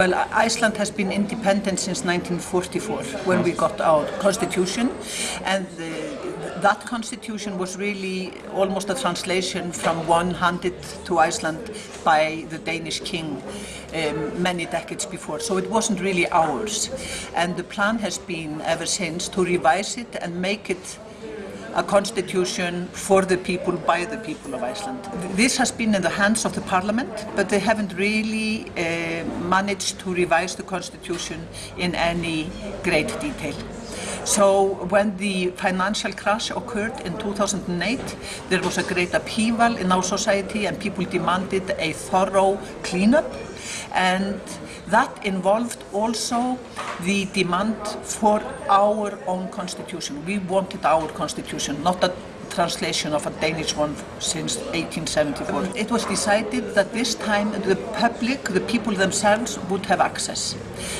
Well, Iceland has been independent since 1944 when we got our constitution and uh, that constitution was really almost a translation from one handed to Iceland by the Danish king um, many decades before. So it wasn't really ours. And the plan has been ever since to revise it and make it a constitution for the people, by the people of Iceland. This has been in the hands of the parliament, but they haven't really uh, managed to revise the constitution in any great detail. So when the financial crash occurred in 2008, there was a great upheaval in our society and people demanded a thorough cleanup and that involved also the demand for our own constitution. We wanted our constitution, not a translation of a Danish one since 1874. It was decided that this time the public, the people themselves, would have access.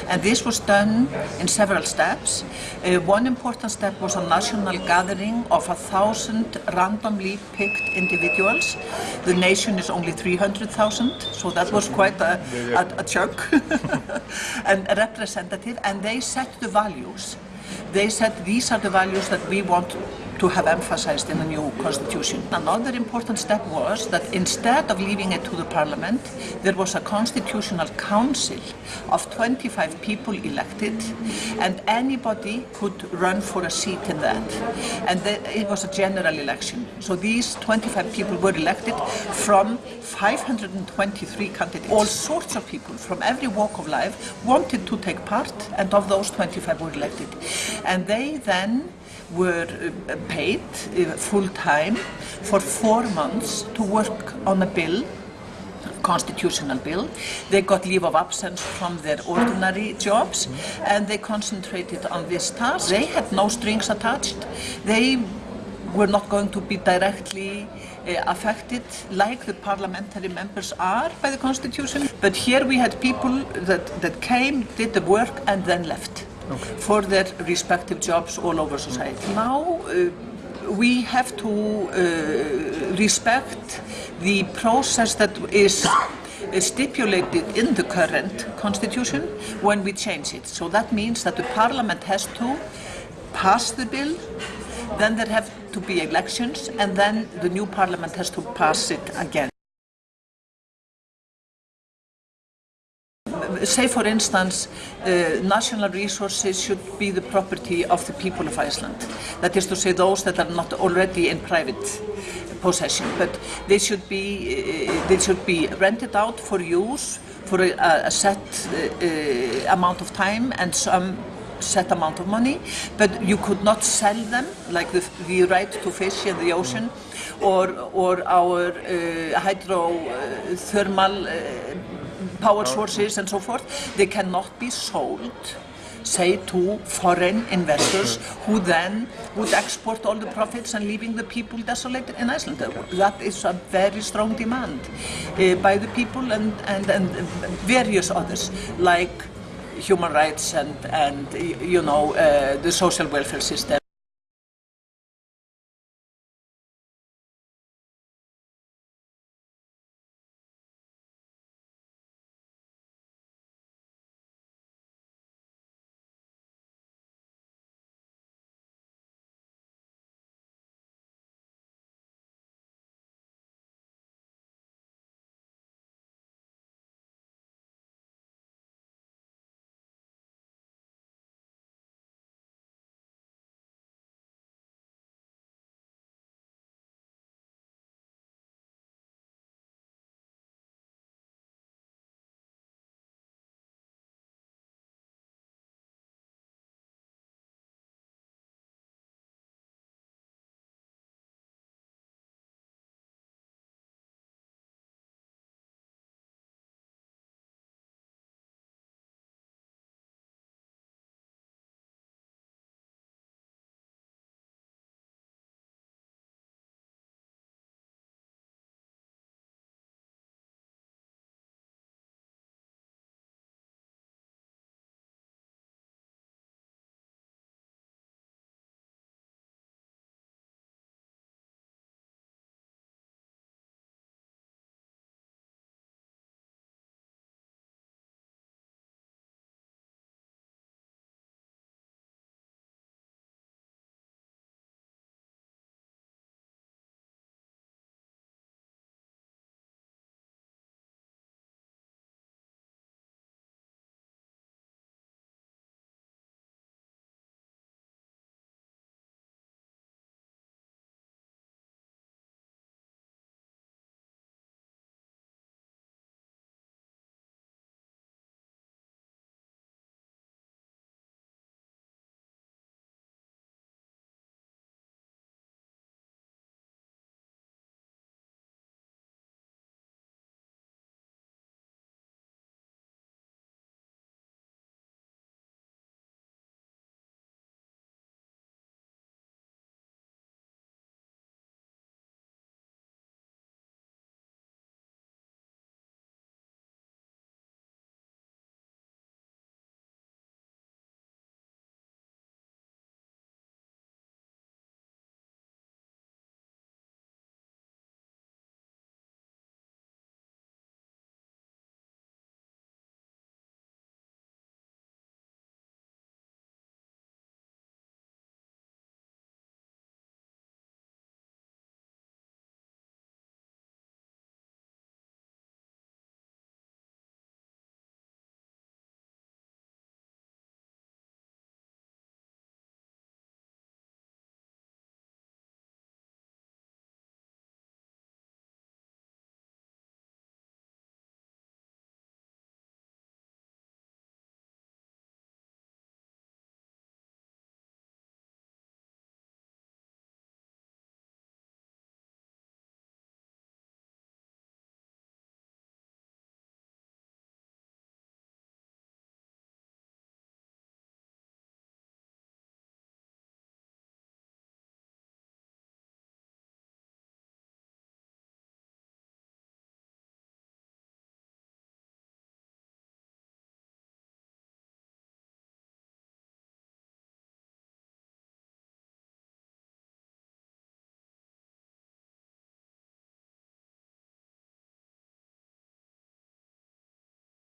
And this was done in several steps. Uh, one important step was a national gathering of a thousand randomly picked individuals. The nation is only 300,000, so that was quite a, a, a chunk and a representative, and they set the values. They said these are the values that we want to have emphasized in the new constitution. Another important step was that instead of leaving it to the parliament, there was a constitutional council of 25 people elected and anybody could run for a seat in that. And it was a general election. So these 25 people were elected from 523 candidates. All sorts of people from every walk of life wanted to take part and of those 25 were elected. And they then were uh, paid uh, full-time for four months to work on a bill a constitutional bill. They got leave of absence from their ordinary jobs and they concentrated on this task. They had no strings attached. They were not going to be directly uh, affected like the parliamentary members are by the constitution. But here we had people that, that came, did the work and then left okay. for their respective jobs all over society. Now uh, we have to uh, respect the process that is stipulated in the current constitution when we change it. So that means that the parliament has to pass the bill, then there have to be elections, and then the new parliament has to pass it again. Say for instance, uh, national resources should be the property of the people of Iceland. That is to say those that are not already in private possession, but they should be, uh, they should be rented out for use for a, a set uh, uh, amount of time and some set amount of money, but you could not sell them, like the, the right to fish in the ocean, or, or our uh, hydrothermal uh, power sources and so forth, they cannot be sold say to foreign investors who then would export all the profits and leaving the people desolated in Iceland. That is a very strong demand uh, by the people and, and, and various others like human rights and, and you know, uh, the social welfare system.